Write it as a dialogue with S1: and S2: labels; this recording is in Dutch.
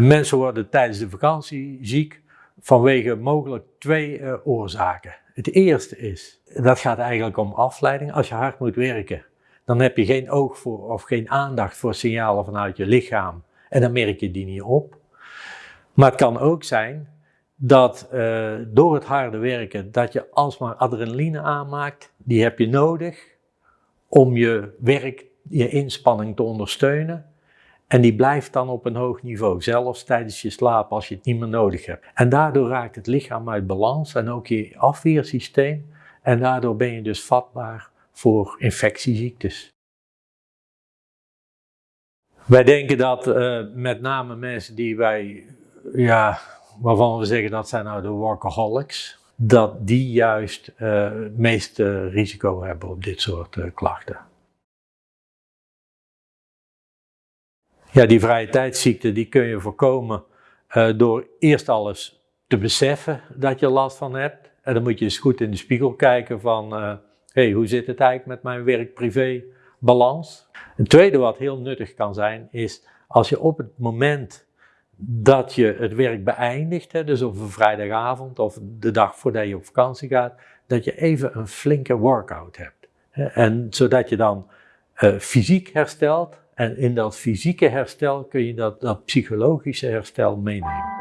S1: Mensen worden tijdens de vakantie ziek vanwege mogelijk twee uh, oorzaken. Het eerste is, dat gaat eigenlijk om afleiding. Als je hard moet werken, dan heb je geen oog voor of geen aandacht voor signalen vanuit je lichaam en dan merk je die niet op. Maar het kan ook zijn dat uh, door het harde werken, dat je alsmaar adrenaline aanmaakt, die heb je nodig om je werk, je inspanning te ondersteunen. En die blijft dan op een hoog niveau, zelfs tijdens je slaap als je het niet meer nodig hebt. En daardoor raakt het lichaam uit balans en ook je afweersysteem. En daardoor ben je dus vatbaar voor infectieziektes. Wij denken dat uh, met name mensen die wij, ja, waarvan we zeggen dat zijn nou de workaholics, dat die juist het meeste risico hebben op dit soort uh, klachten. Ja, die vrije tijdsziekte die kun je voorkomen uh, door eerst alles te beseffen dat je last van hebt. En dan moet je eens goed in de spiegel kijken van, hé, hey, hoe zit het eigenlijk met mijn werk-privé balans? Een tweede wat heel nuttig kan zijn, is als je op het moment dat je het werk beëindigt, hè, dus op een vrijdagavond of de dag voordat je op vakantie gaat, dat je even een flinke workout hebt. Hè, en zodat je dan uh, fysiek herstelt en in dat fysieke herstel kun je dat, psychologische herstel meenemen.